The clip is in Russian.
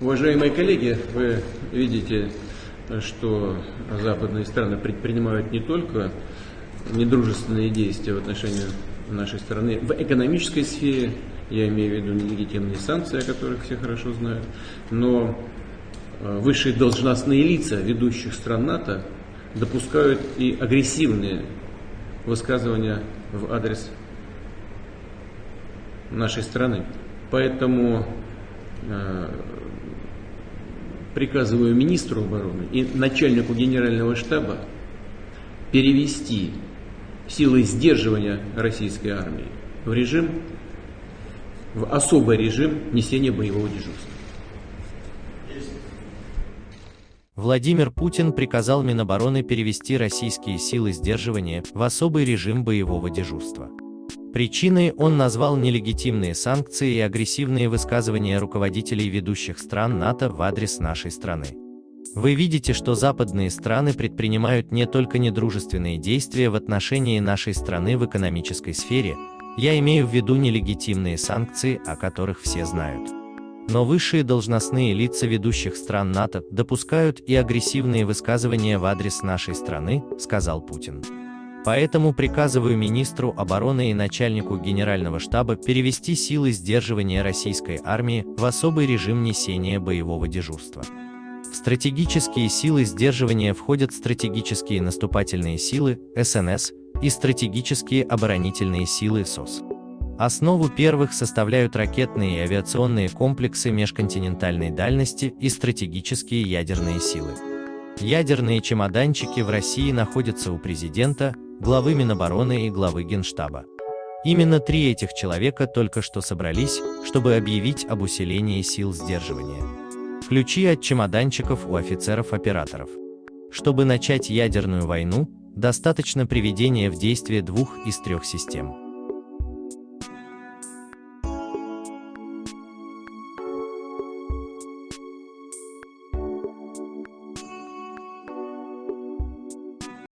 Уважаемые коллеги, вы видите, что западные страны предпринимают не только недружественные действия в отношении нашей страны в экономической сфере, я имею в виду нелегитимные санкции, о которых все хорошо знают, но э, высшие должностные лица ведущих стран НАТО допускают и агрессивные высказывания в адрес нашей страны. Поэтому э, приказываю министру обороны и начальнику генерального штаба перевести силы сдерживания российской армии в режим, в особый режим несения боевого дежурства. Владимир Путин приказал Минобороны перевести российские силы сдерживания в особый режим боевого дежурства. Причиной он назвал нелегитимные санкции и агрессивные высказывания руководителей ведущих стран НАТО в адрес нашей страны. Вы видите, что западные страны предпринимают не только недружественные действия в отношении нашей страны в экономической сфере, я имею в виду нелегитимные санкции, о которых все знают. Но высшие должностные лица ведущих стран НАТО допускают и агрессивные высказывания в адрес нашей страны, сказал Путин. Поэтому приказываю министру обороны и начальнику генерального штаба перевести силы сдерживания российской армии в особый режим несения боевого дежурства. В стратегические силы сдерживания входят стратегические наступательные силы, СНС, и стратегические оборонительные силы СОС. Основу первых составляют ракетные и авиационные комплексы межконтинентальной дальности и стратегические ядерные силы. Ядерные чемоданчики в России находятся у президента, главы Минобороны и главы Генштаба. Именно три этих человека только что собрались, чтобы объявить об усилении сил сдерживания. Ключи от чемоданчиков у офицеров-операторов. Чтобы начать ядерную войну, достаточно приведения в действие двух из трех систем.